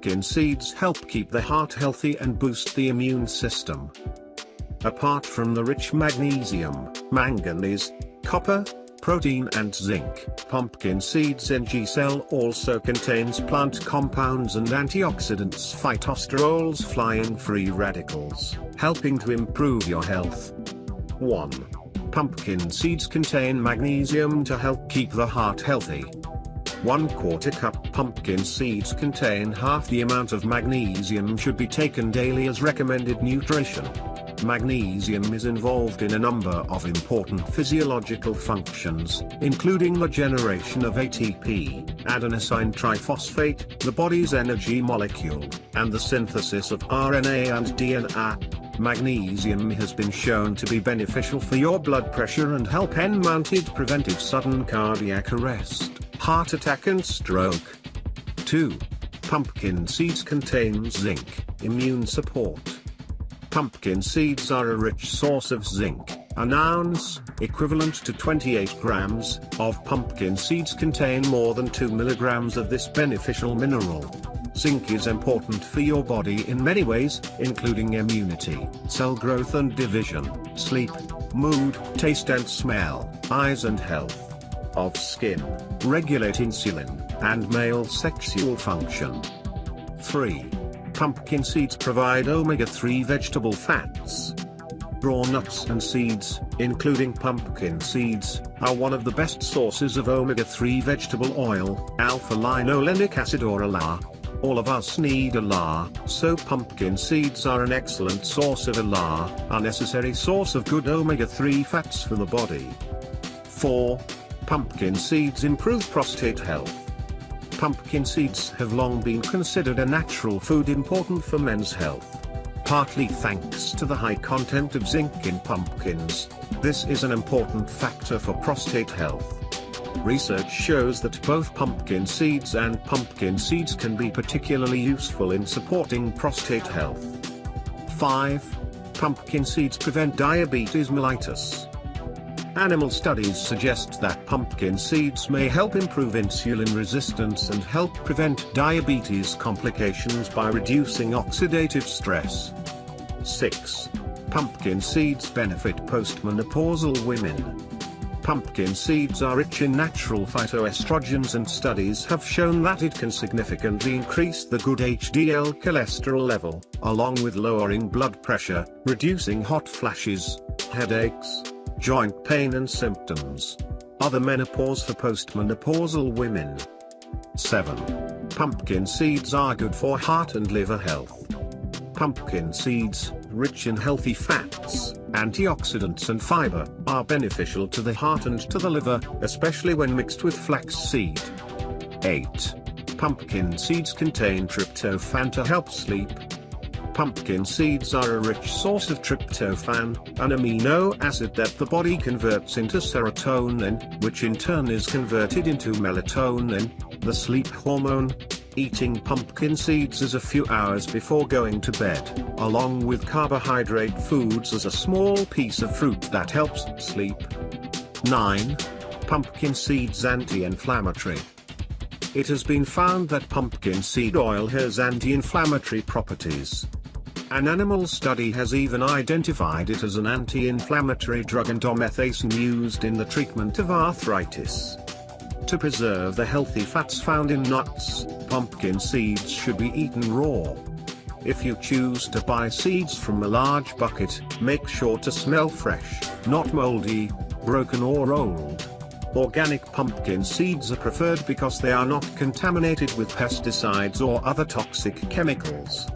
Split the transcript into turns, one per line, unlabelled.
pumpkin seeds help keep the heart healthy and boost the immune system. Apart from the rich magnesium, manganese, copper, protein and zinc, pumpkin seeds NG cell also contains plant compounds and antioxidants phytosterols flying free radicals, helping to improve your health. 1. Pumpkin seeds contain magnesium to help keep the heart healthy. 1 quarter cup pumpkin seeds contain half the amount of magnesium should be taken daily as recommended nutrition. Magnesium is involved in a number of important physiological functions, including the generation of ATP, adenosine triphosphate, the body's energy molecule, and the synthesis of RNA and DNA. Magnesium has been shown to be beneficial for your blood pressure and help N-mounted preventive sudden cardiac arrest, heart attack and stroke. 2. Pumpkin seeds contain zinc, immune support. Pumpkin seeds are a rich source of zinc. An ounce, equivalent to 28 grams, of pumpkin seeds contain more than 2 milligrams of this beneficial mineral. Zinc is important for your body in many ways, including immunity, cell growth and division, sleep, mood, taste and smell, eyes and health of skin, regulate insulin, and male sexual function. 3 pumpkin seeds provide omega-3 vegetable fats. Raw nuts and seeds, including pumpkin seeds, are one of the best sources of omega-3 vegetable oil, alpha-linolenic acid or ALA. All of us need ALA, so pumpkin seeds are an excellent source of ALA, a necessary source of good omega-3 fats for the body. 4. Pumpkin seeds improve prostate health. Pumpkin seeds have long been considered a natural food important for men's health. Partly thanks to the high content of zinc in pumpkins, this is an important factor for prostate health. Research shows that both pumpkin seeds and pumpkin seeds can be particularly useful in supporting prostate health. 5. Pumpkin seeds prevent diabetes mellitus. Animal studies suggest that pumpkin seeds may help improve insulin resistance and help prevent diabetes complications by reducing oxidative stress. 6. Pumpkin seeds benefit postmenopausal women. Pumpkin seeds are rich in natural phytoestrogens and studies have shown that it can significantly increase the good HDL cholesterol level, along with lowering blood pressure, reducing hot flashes, headaches, joint pain and symptoms. Other menopause for postmenopausal women. 7. Pumpkin seeds are good for heart and liver health. Pumpkin seeds, rich in healthy fats, antioxidants and fiber, are beneficial to the heart and to the liver, especially when mixed with flaxseed. 8. Pumpkin seeds contain tryptophan to help sleep, Pumpkin seeds are a rich source of tryptophan, an amino acid that the body converts into serotonin, which in turn is converted into melatonin, the sleep hormone. Eating pumpkin seeds is a few hours before going to bed, along with carbohydrate foods as a small piece of fruit that helps sleep. 9. Pumpkin seeds anti-inflammatory. It has been found that pumpkin seed oil has anti-inflammatory properties. An animal study has even identified it as an anti-inflammatory drug indomethacin used in the treatment of arthritis. To preserve the healthy fats found in nuts, pumpkin seeds should be eaten raw. If you choose to buy seeds from a large bucket, make sure to smell fresh, not moldy, broken or old. Organic pumpkin seeds are preferred because they are not contaminated with pesticides or other toxic chemicals.